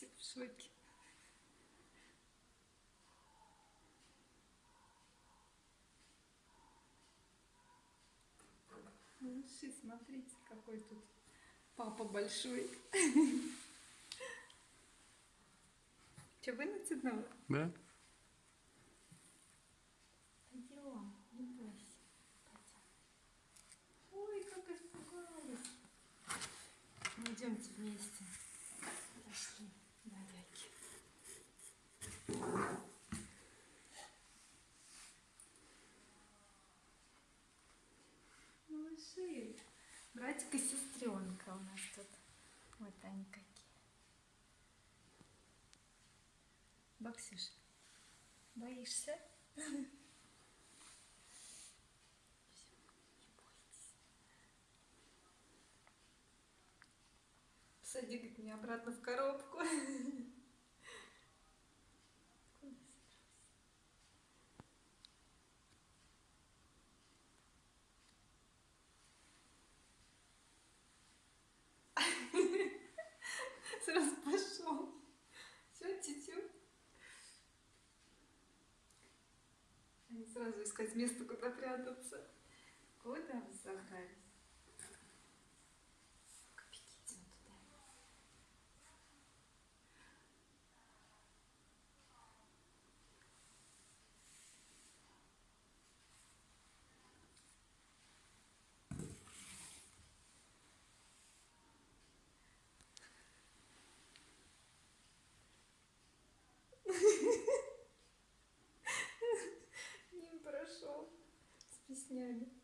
Все в шоке. Малыши, смотрите, какой тут папа большой. Че, вы натянула? Да? Братик и сестренка у нас тут. Вот они какие. Баксюш, боишься? Сади, говорит, меня обратно в коробку. Искать место, куда прятаться. Куда вы загрались? 没有。